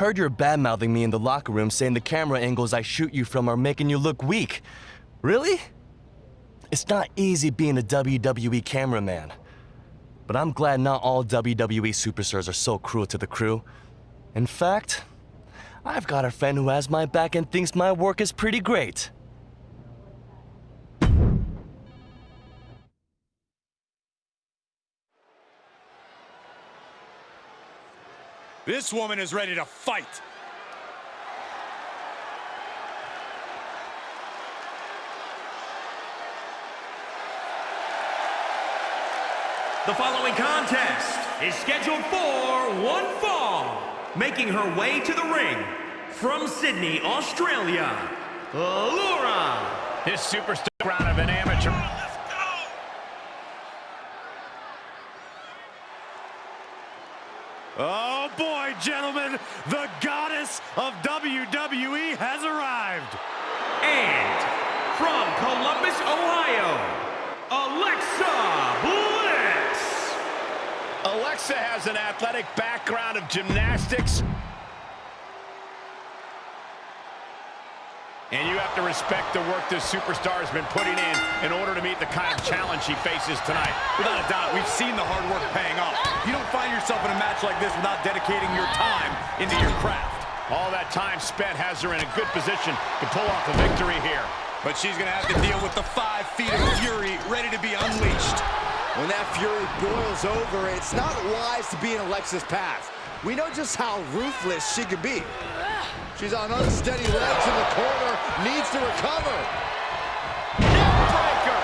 Heard you're bad-mouthing me in the locker room saying the camera angles I shoot you from are making you look weak. Really? It's not easy being a WWE cameraman. But I'm glad not all WWE superstars are so cruel to the crew. In fact, I've got a friend who has my back and thinks my work is pretty great. This woman is ready to fight. The following contest is scheduled for one fall. Making her way to the ring from Sydney, Australia, Laura. This superstar round of an amateur. Oh boy, gentlemen, the goddess of WWE has arrived. And from Columbus, Ohio, Alexa Bliss. Alexa has an athletic background of gymnastics. And you have to respect the work this superstar has been putting in in order to meet the kind of challenge she faces tonight. Without a doubt, we've seen the hard work paying off. You don't find yourself in a match like this without dedicating your time into your craft. All that time spent has her in a good position to pull off a victory here. But she's going to have to deal with the five feet of fury ready to be unleashed. When that fury boils over, it's not wise to be in Alexa's path. We know just how ruthless she could be. She's on unsteady legs in the corner, needs to recover. Neckbreaker!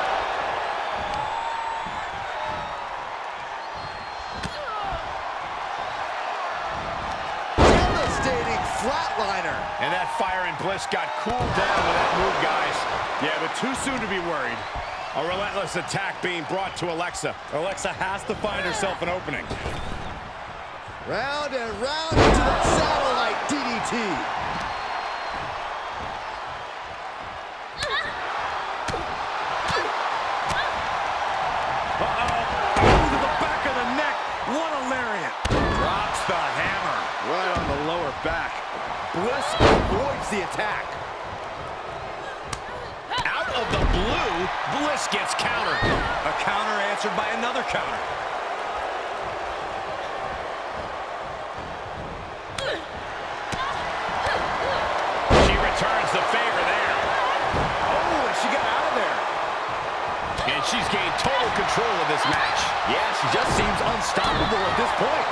Devastating flatliner. And that fire and bliss got cooled down with that move, guys. Yeah, but too soon to be worried. A relentless attack being brought to Alexa. Alexa has to find herself an opening. Round and round into that satellite DDT. The attack. Out of the blue, Bliss gets countered. A counter answered by another counter. She returns the favor there. Oh, and she got out of there. And she's gained total control of this match. Yeah, she just seems unstoppable at this point.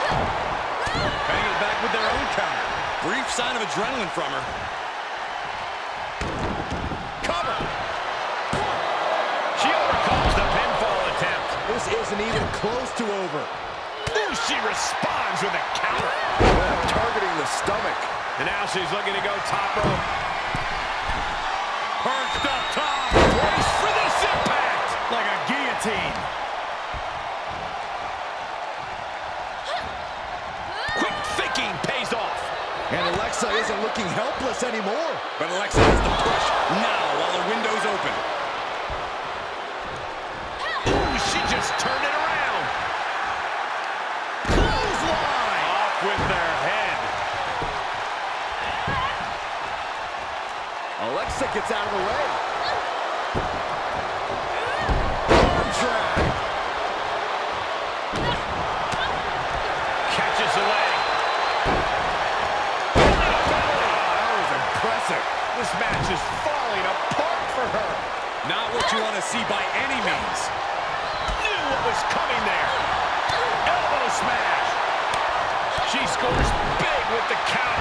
Banging it back with their own counter. Brief sign of adrenaline from her. Isn't even close to over. Ooh, she responds with a counter. Targeting the stomach. And now she's looking to go top rope. Perched up top. Brace for this impact. Like a guillotine. Quick thinking pays off. And Alexa isn't looking helpless anymore. But Alexa has to push now while the window's open. Ooh, she just turned it around. Clothesline. Off with their head. Alexa gets out of the way. Arm drag. Catches the leg. That was impressive. This match is falling apart for her. Not what you want to see by any means. Was coming there. Elbow smash. She scores big with the counter.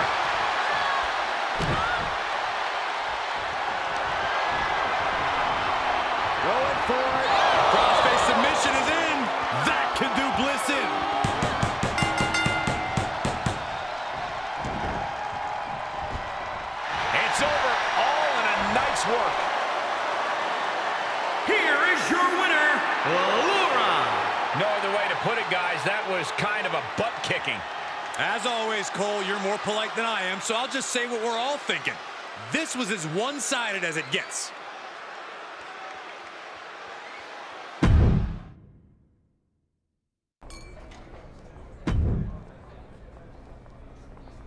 Just say what we're all thinking. This was as one-sided as it gets.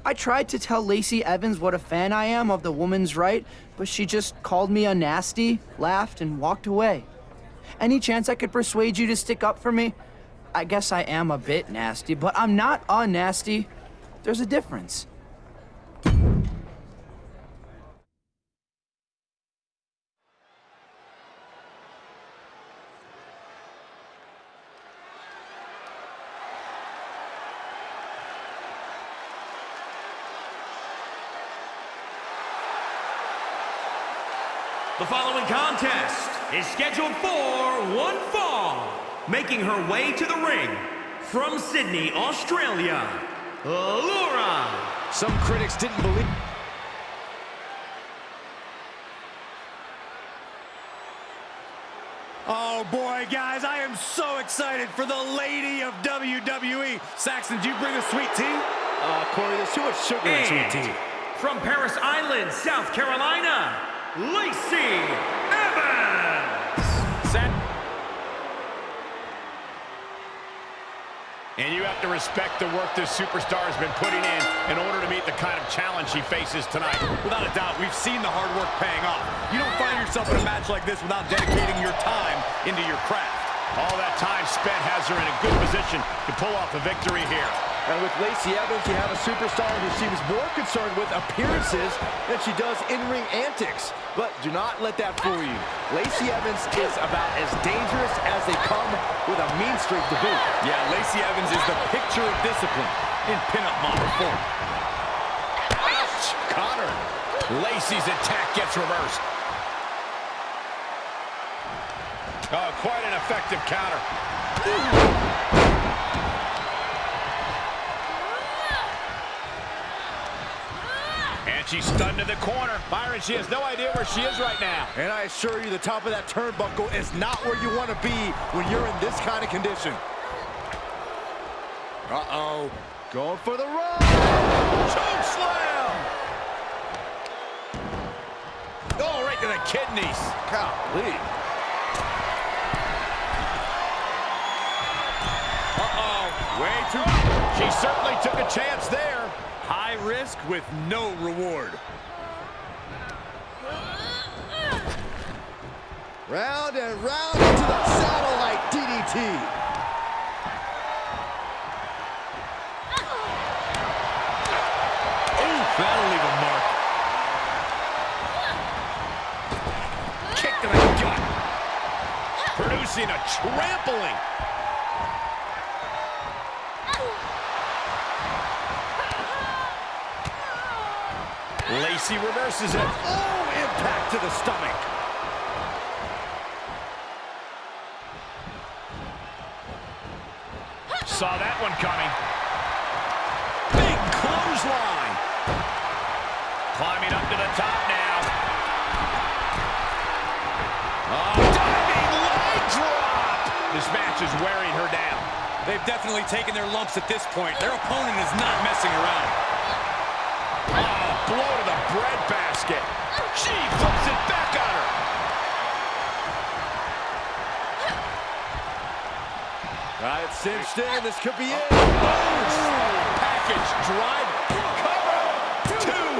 I tried to tell Lacey Evans what a fan I am of the woman's right, but she just called me a nasty, laughed, and walked away. Any chance I could persuade you to stick up for me? I guess I am a bit nasty, but I'm not a nasty. There's a difference. The following contest is scheduled for one fall. Making her way to the ring from Sydney, Australia, Laura. Some critics didn't believe... Oh boy, guys, I am so excited for the lady of WWE. Saxton, do you bring a sweet tea? Uh, Corey, there's too much sugar in sweet tea. From Parris Island, South Carolina, Lacey Evans. Set. And you have to respect the work this superstar has been putting in in order to meet the kind of challenge she faces tonight. Without a doubt, we've seen the hard work paying off. You don't find yourself in a match like this without dedicating your time into your craft. All that time spent has her in a good position to pull off a victory here. And with Lacey Evans, you have a superstar who seems more concerned with appearances than she does in-ring antics. But do not let that fool you. Lacey Evans is about as dangerous as they come with a mean streak to boot. Yeah, Lacey Evans is the picture of discipline in pinup model form. Ouch! Connor. Lacey's attack gets reversed. Oh, quite an effective counter. She's stunned to the corner. Byron, she has no idea where she is right now. And I assure you, the top of that turnbuckle is not where you want to be when you're in this kind of condition. Uh-oh. Going for the run. Choke slam! Oh, right to the kidneys. Golly. Uh-oh. Way too... She certainly took a chance there. High risk with no reward. Round and round into the satellite DDT. Ooh, that'll leave a mark. Kick to the gut. Producing a trampling. Lacey reverses it. Oh, impact to the stomach. Saw that one coming. Big clothesline. Climbing up to the top now. Oh, diving leg drop. This match is wearing her down. They've definitely taken their lumps at this point. Their opponent is not messing around. Oh, blow breadbasket. She flips it back on her. Got it cinched in. This could be it. Package driver. Cover. Two.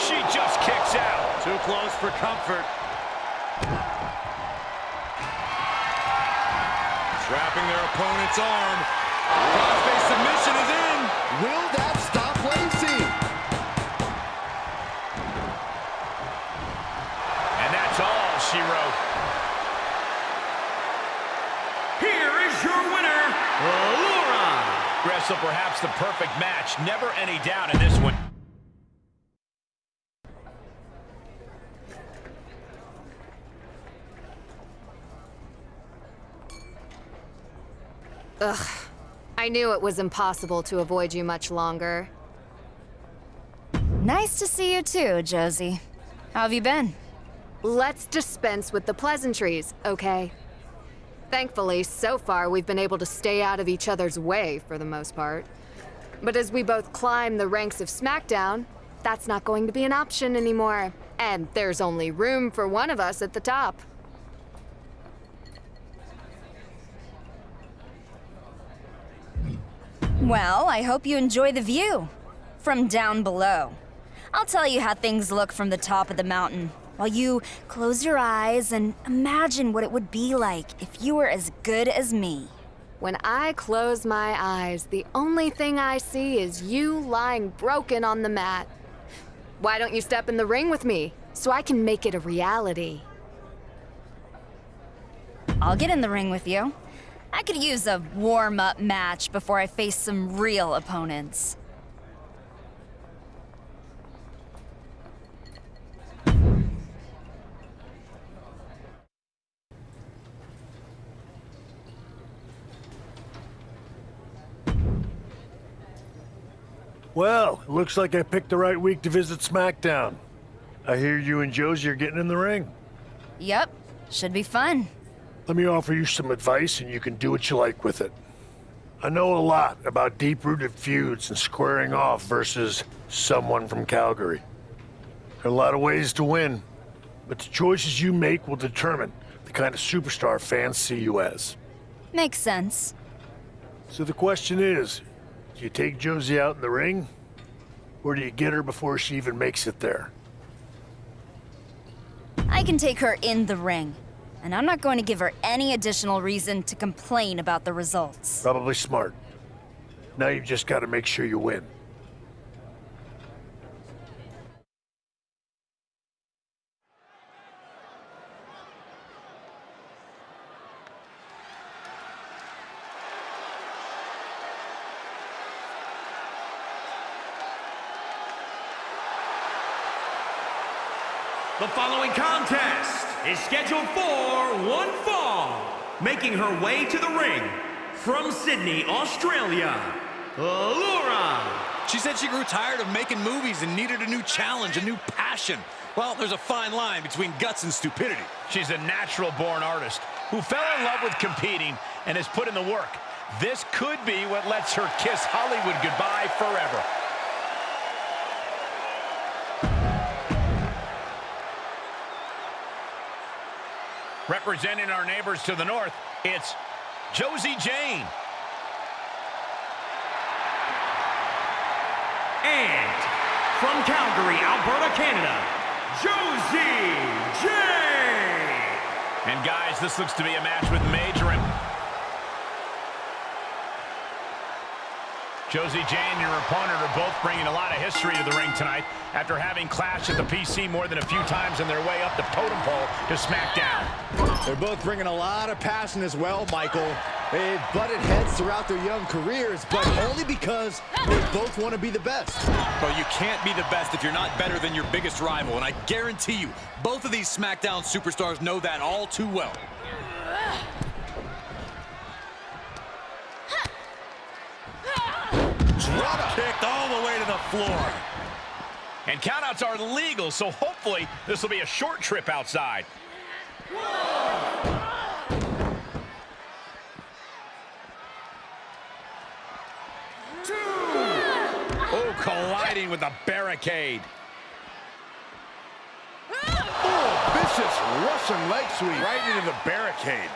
She just kicks out. Too close for comfort. Trapping their opponent's arm. Crossface submission is in. Will that stop she wrote. Here is your winner, Laura. Wrestle perhaps the perfect match. Never any doubt in this one. Ugh. I knew it was impossible to avoid you much longer. Nice to see you too, Josie. How have you been? Let's dispense with the pleasantries, okay? Thankfully, so far we've been able to stay out of each other's way for the most part. But as we both climb the ranks of SmackDown, that's not going to be an option anymore. And there's only room for one of us at the top. Well, I hope you enjoy the view. from down below. I'll tell you how things look from the top of the mountain, while you close your eyes and imagine what it would be like if you were as good as me. When I close my eyes, the only thing I see is you lying broken on the mat. Why don't you step in the ring with me so I can make it a reality? I'll get in the ring with you. I could use a warm-up match before I face some real opponents. Well, it looks like I picked the right week to visit SmackDown. I hear you and Josie are getting in the ring. Yep, should be fun. Let me offer you some advice and you can do what you like with it. I know a lot about deep-rooted feuds and squaring off versus someone from Calgary. There are a lot of ways to win, but the choices you make will determine the kind of superstar fans see you as. Makes sense. So the question is, do you take Josie out in the ring? Or do you get her before she even makes it there? I can take her in the ring. And I'm not going to give her any additional reason to complain about the results. Probably smart. Now you've just got to make sure you win. The following contest is scheduled for one fall. Making her way to the ring from Sydney, Australia, Laura. She said she grew tired of making movies and needed a new challenge, a new passion. Well, there's a fine line between guts and stupidity. She's a natural-born artist who fell in love with competing and has put in the work. This could be what lets her kiss Hollywood goodbye forever. Representing our neighbors to the north, it's Josie Jane. And from Calgary, Alberta, Canada, Josie Jane. And guys, this looks to be a match with major imp Josie Jane and your opponent are both bringing a lot of history to the ring tonight after having clashed at the PC more than a few times on their way up the totem pole to SmackDown. They're both bringing a lot of passion as well, Michael. They've butted heads throughout their young careers, but only because they both want to be the best. But you can't be the best if you're not better than your biggest rival, and I guarantee you, both of these SmackDown superstars know that all too well. Drop kicked all the way to the floor. And countouts are legal, so hopefully this will be a short trip outside. Two. Oh, colliding with the barricade. Oh, vicious Russian leg sweep. Right into the barricade.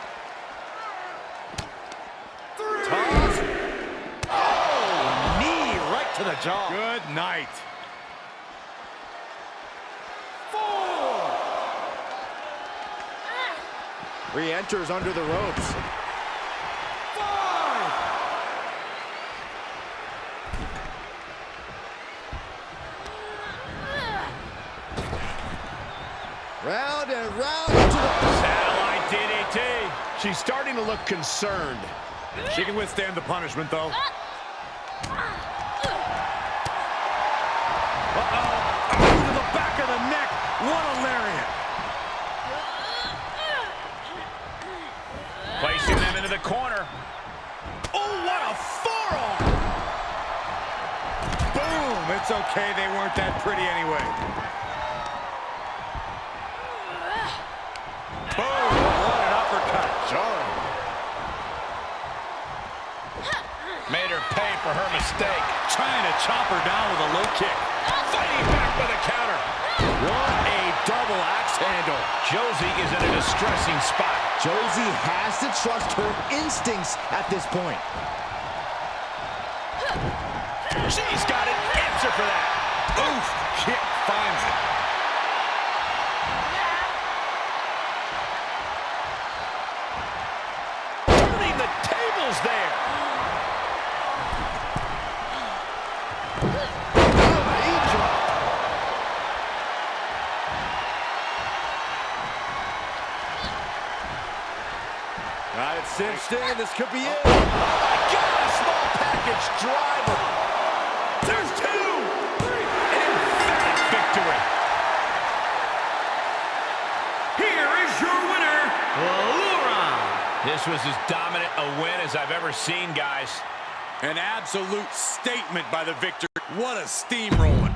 To the jaw. Good night. Re-enters under the ropes. Round and round to the... Satellite DDT. She's starting to look concerned. She can withstand the punishment, though. Uh-oh. What a lariat. Placing them into the corner. Oh, what a forearm. Boom. It's okay. They weren't that pretty anyway. Boom. What an uppercut. Jarring. Made her pay for her mistake. Trying to chop her down with a low kick. Fighting back with a counter. What a double axe handle. Josie is in a distressing spot. Josie has to trust her instincts at this point. She's got an answer for that. Oof, kick finds it. Cinched in. This could be it. Oh, my God. A small package driver. There's two. An emphatic victory. Here is your winner, Laura. This was as dominant a win as I've ever seen, guys. An absolute statement by the victor. What a steamrolling.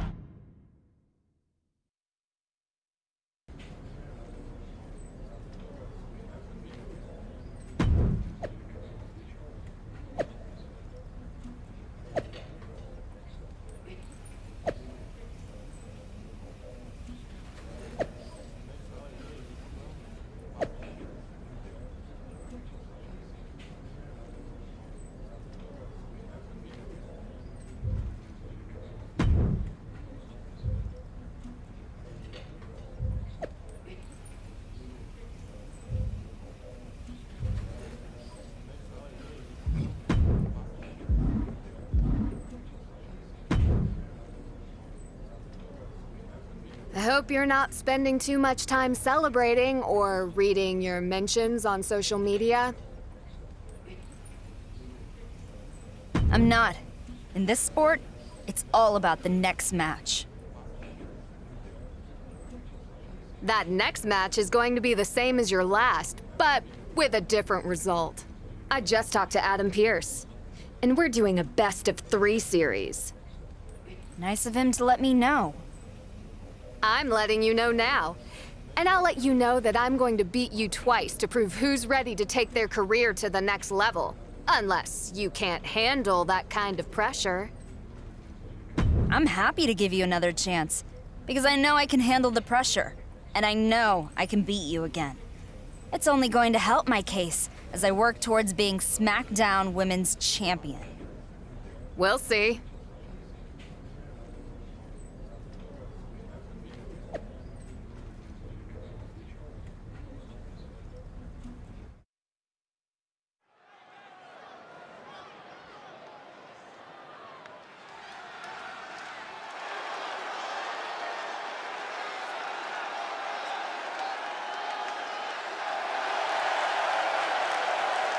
I hope you're not spending too much time celebrating or reading your mentions on social media. I'm not. In this sport, it's all about the next match. That next match is going to be the same as your last, but with a different result. I just talked to Adam Pearce, and we're doing a best of three series. Nice of him to let me know. I'm letting you know now. And I'll let you know that I'm going to beat you twice to prove who's ready to take their career to the next level. Unless you can't handle that kind of pressure. I'm happy to give you another chance, because I know I can handle the pressure, and I know I can beat you again. It's only going to help my case as I work towards being SmackDown Women's Champion. We'll see.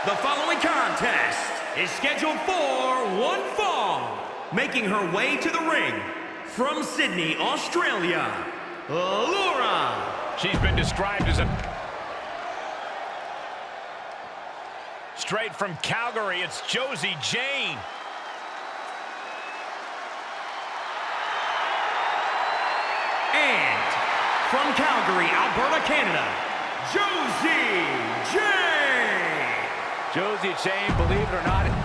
The following contest is scheduled for one fall. Making her way to the ring from Sydney, Australia, Laura. She's been described as a... Straight from Calgary, it's Josie Jane. And from Calgary, Alberta, Canada, Josie Jane. Josie Jane, believe it or not,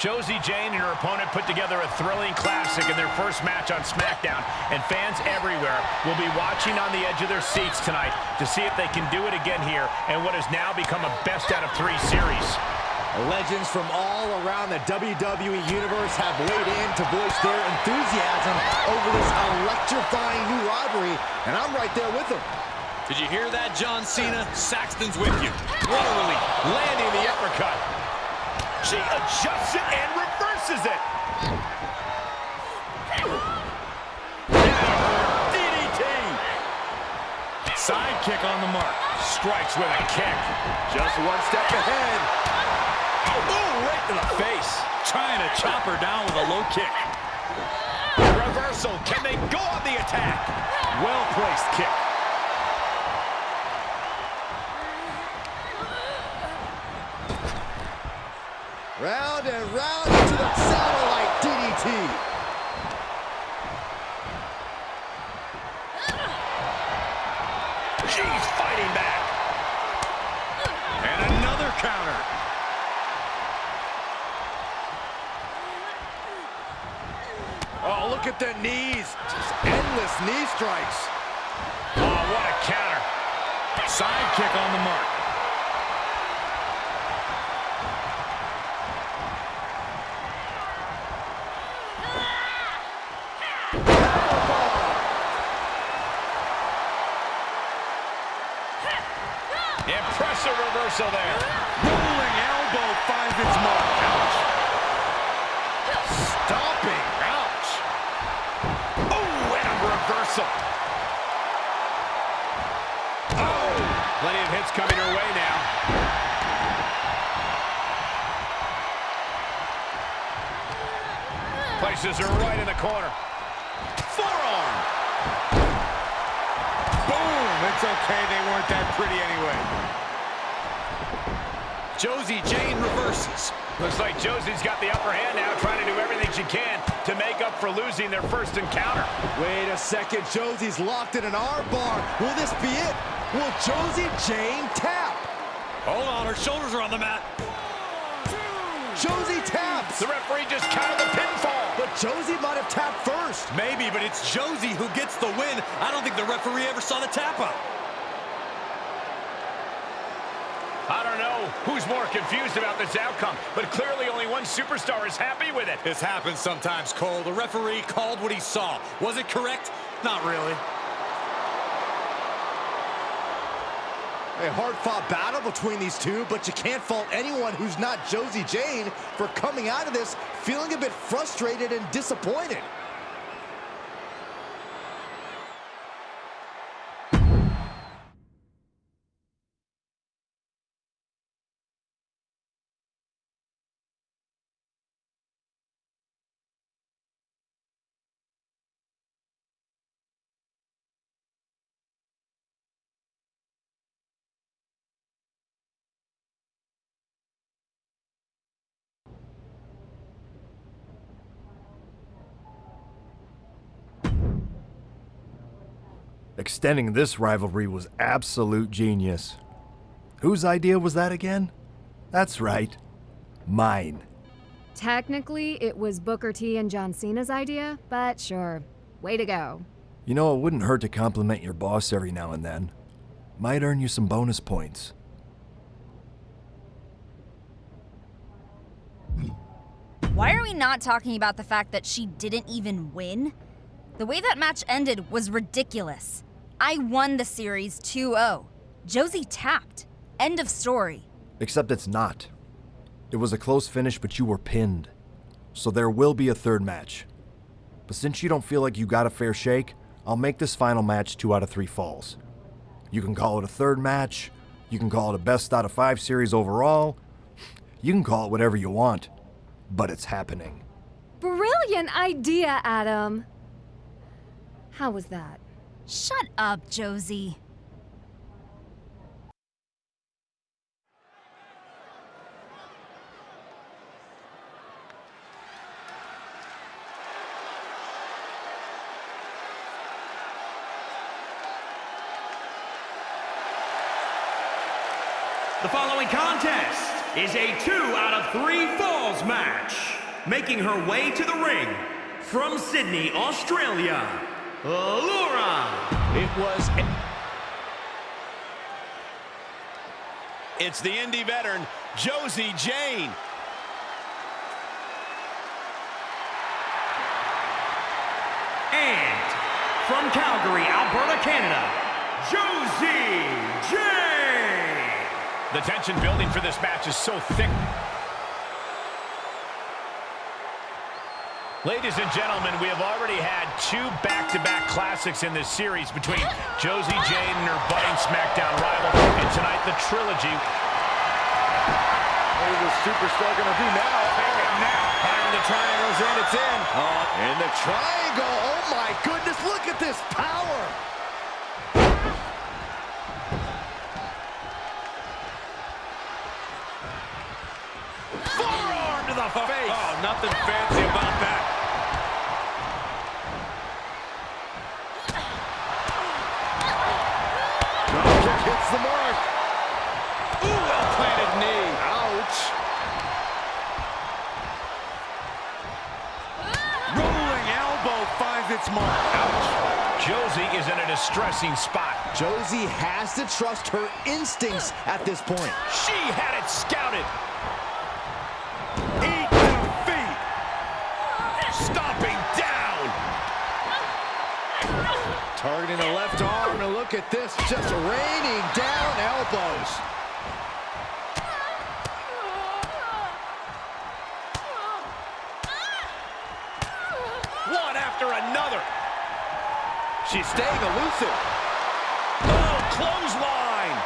Josie Jane and her opponent put together a thrilling classic in their first match on SmackDown, and fans everywhere will be watching on the edge of their seats tonight to see if they can do it again here in what has now become a best out of three series. Legends from all around the WWE Universe have weighed in to voice their enthusiasm over this electrifying new rivalry, and I'm right there with them. Did you hear that, John Cena? Saxton's with you. What a relief. Landing the uppercut. She adjusts it and reverses it. DDT. Sidekick on the mark. Strikes with a kick. Just one step ahead. Oh, right to the face. Trying to chop her down with a low kick. Reversal. Can they go on the attack? Well-placed kick. Round and round into the satellite DDT. She's fighting back. And another counter. Oh, look at the knees. Just endless knee strikes. Oh, what a counter. Sidekick on the mark. There's a reversal there. Rolling elbow finds its mark. Ouch. Stomping. Ouch. Oh, and a reversal. Oh, plenty of hits coming her way now. Places her right in the corner. Forearm. Boom. It's okay. They weren't that pretty anyway. Josie Jane reverses. Looks like Josie's got the upper hand now, trying to do everything she can to make up for losing their first encounter. Wait a second. Josie's locked in an armbar. Will this be it? Will Josie Jane tap? Hold on, her shoulders are on the mat. Josie taps. The referee just counted the pinfall. But Josie might have tapped first. Maybe, but it's Josie who gets the win. I don't think the referee ever saw the tap out. I don't know who's more confused about this outcome, but clearly only one superstar is happy with it. This happens sometimes, Cole. The referee called what he saw. Was it correct? Not really. A hard-fought battle between these two, but you can't fault anyone who's not Josie Jane for coming out of this feeling a bit frustrated and disappointed. Extending this rivalry was absolute genius. Whose idea was that again? That's right, mine. Technically, it was Booker T and John Cena's idea, but sure. Way to go. You know, it wouldn't hurt to compliment your boss every now and then. Might earn you some bonus points. Why are we not talking about the fact that she didn't even win? The way that match ended was ridiculous. I won the series 2 0. Josie tapped. End of story. Except it's not. It was a close finish, but you were pinned. So there will be a third match. But since you don't feel like you got a fair shake, I'll make this final match two out of three falls. You can call it a third match, you can call it a best out of five series overall, you can call it whatever you want, but it's happening. Brilliant idea, Adam. How was that? Shut up, Josie. The following contest is a two out of three falls match. Making her way to the ring from Sydney, Australia, Laura. It was... It's the indie veteran, Josie Jane. And from Calgary, Alberta, Canada, Josie Jane. The tension building for this match is so thick. Ladies and gentlemen, we have already had two back-to-back classics in this series between Josie Jane and her budding SmackDown rival. And tonight, the trilogy. What is the superstar going to do now? And now, And the triangle's in, it's in. Uh, oh, and the triangle, oh my goodness, look at this power. Forearm to the face. Oh, nothing fancy distressing spot. Josie has to trust her instincts at this point. She had it scouted. Eat defeat. Stomping down. Targeting the left arm, and look at this, just raining down elbows. She's staying elusive. Oh, clothesline.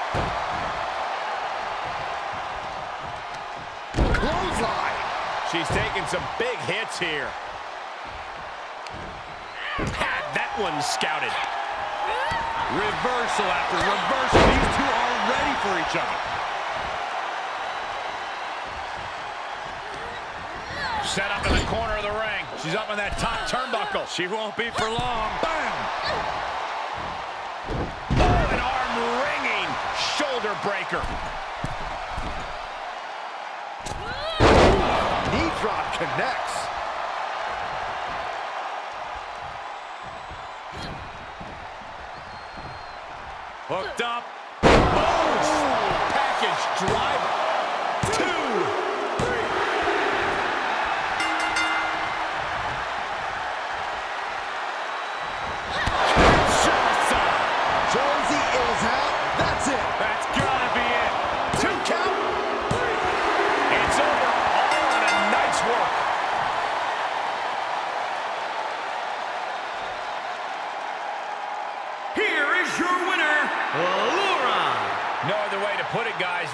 Clothesline. She's taking some big hits here. That one scouted. Reversal after reversal. These two are ready for each other. Set up in the corner of the ring. She's up in that top turnbuckle. She won't be for long. Bam! Oh, an arm-wringing shoulder breaker. Knee drop connects. Hooked up. Oh, package driver.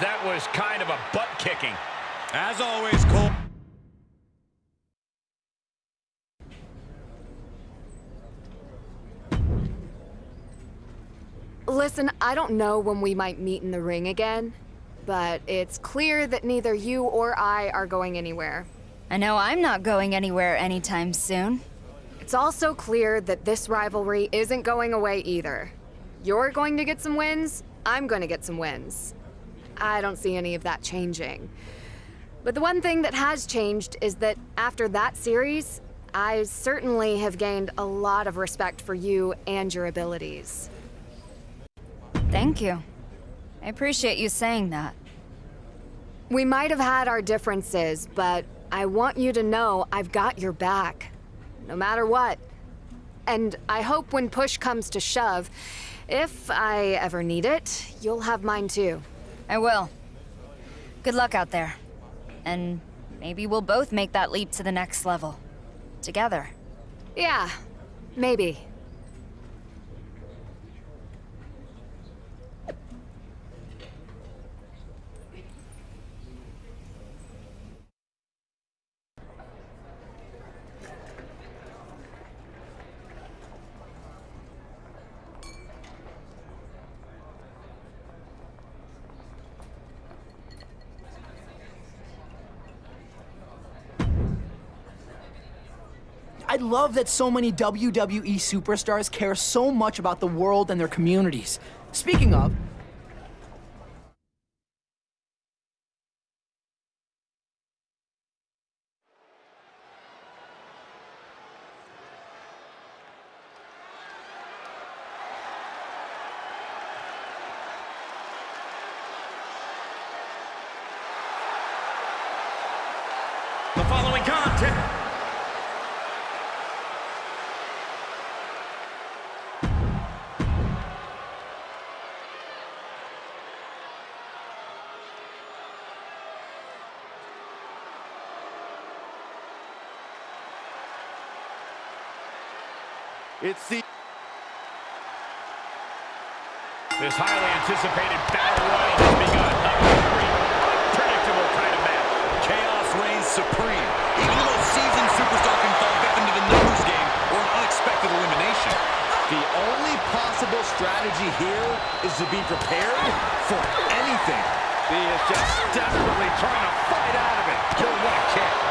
That was kind of a butt kicking. As always, Cole. Listen, I don't know when we might meet in the ring again, but it's clear that neither you or I are going anywhere. I know I'm not going anywhere anytime soon. It's also clear that this rivalry isn't going away either. You're going to get some wins, I'm going to get some wins. I don't see any of that changing. But the one thing that has changed is that after that series, I certainly have gained a lot of respect for you and your abilities. Thank you. I appreciate you saying that. We might have had our differences, but I want you to know I've got your back. No matter what. And I hope when push comes to shove, if I ever need it, you'll have mine too. I will. Good luck out there. And maybe we'll both make that leap to the next level. Together. Yeah, maybe. I love that so many WWE superstars care so much about the world and their communities. Speaking of, It's the This highly anticipated battle royal has begun. A very unpredictable kind of match. Chaos reigns supreme. Even the most seasoned superstar can fall victim to the numbers game or an unexpected elimination. the only possible strategy here is to be prepared for anything. He is just desperately trying to fight out of it. Kill what a kick.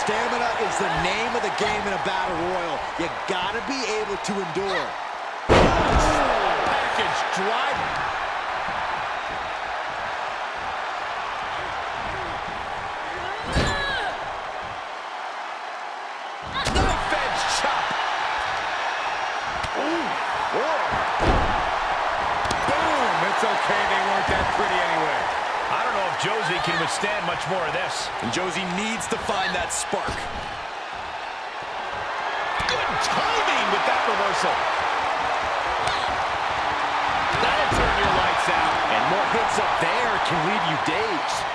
Stamina is the name of the game in a battle royal. You gotta be able to endure. Oh, package driver. can't stand much more of this. And Josie needs to find that spark. Good timing with that reversal. That'll turn your lights out. And more hits up there can leave you dazed.